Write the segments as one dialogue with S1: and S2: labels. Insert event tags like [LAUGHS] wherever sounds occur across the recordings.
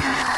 S1: Yeah. [LAUGHS]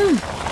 S2: Hmm.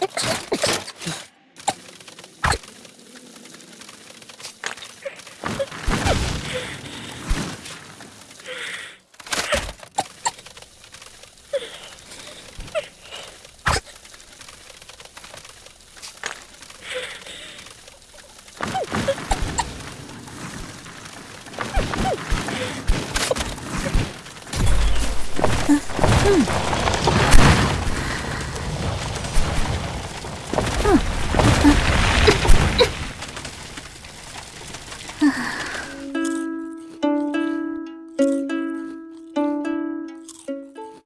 S2: Hey! [LAUGHS]